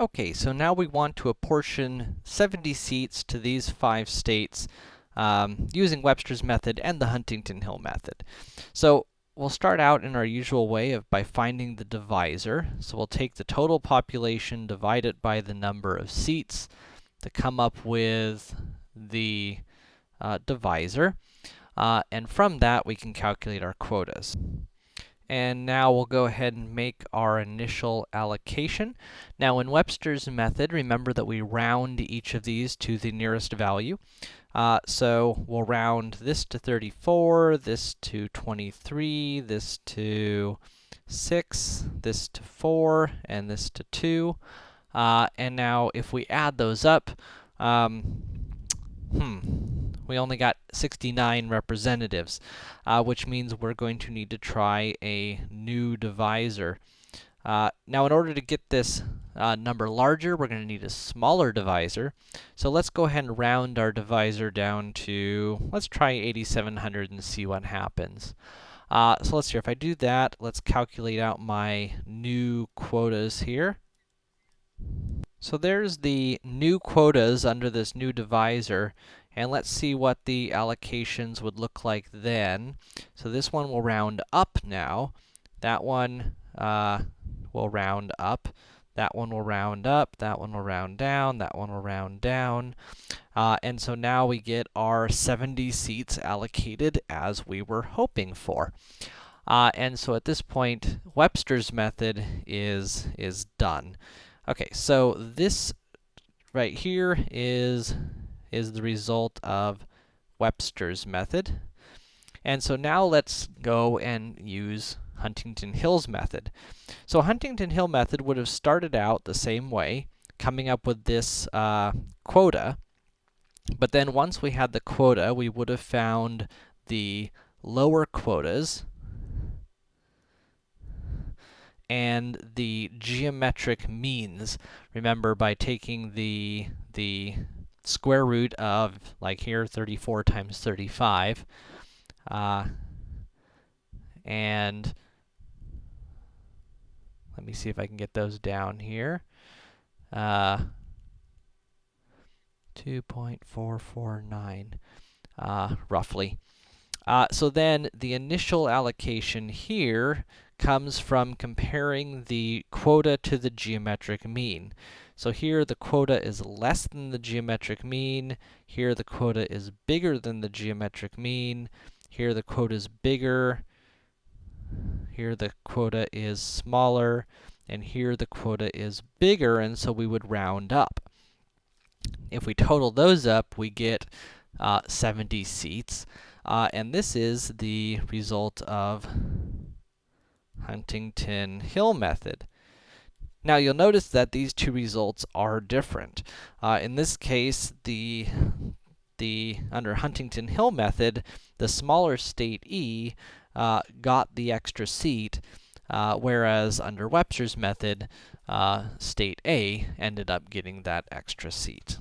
Okay, so now we want to apportion 70 seats to these five states um, using Webster's method and the Huntington Hill method. So, we'll start out in our usual way of by finding the divisor. So we'll take the total population, divide it by the number of seats to come up with the uh, divisor. Uh, and from that, we can calculate our quotas. And now we'll go ahead and make our initial allocation. Now in Webster's method, remember that we round each of these to the nearest value. Uh, so we'll round this to 34, this to 23, this to 6, this to 4, and this to 2. Uh, and now if we add those up, um, hmm, we only got 69 representatives, uh, which means we're going to need to try a new divisor. Uh, now, in order to get this uh, number larger, we're going to need a smaller divisor. So let's go ahead and round our divisor down to, let's try 8700 and see what happens. Uh, so let's see, if I do that, let's calculate out my new quotas here. So there's the new quotas under this new divisor, and let's see what the allocations would look like then. So this one will round up now. That one uh, will round up. That one will round up. That one will round down. That one will round down. Uh, and so now we get our 70 seats allocated as we were hoping for. Uh, and so at this point, Webster's method is, is done. Okay, so this right here is, is the result of Webster's method. And so now let's go and use Huntington Hill's method. So Huntington Hill method would have started out the same way, coming up with this uh, quota, but then once we had the quota, we would have found the lower quotas, and the geometric means. Remember, by taking the, the square root of, like here, 34 times 35, uh, and let me see if I can get those down here. Uh, 2.449, uh, roughly. Uh, so then, the initial allocation here comes from comparing the quota to the geometric mean. So here the quota is less than the geometric mean, here the quota is bigger than the geometric mean, here the quota is bigger, here the quota is smaller, and here the quota is bigger, and so we would round up. If we total those up, we get uh, 70 seats, uh, and this is the result of Huntington Hill method. Now, you'll notice that these two results are different. Uh, in this case, the, the, under Huntington Hill method, the smaller state E uh, got the extra seat, uh, whereas under Webster's method, uh, state A ended up getting that extra seat.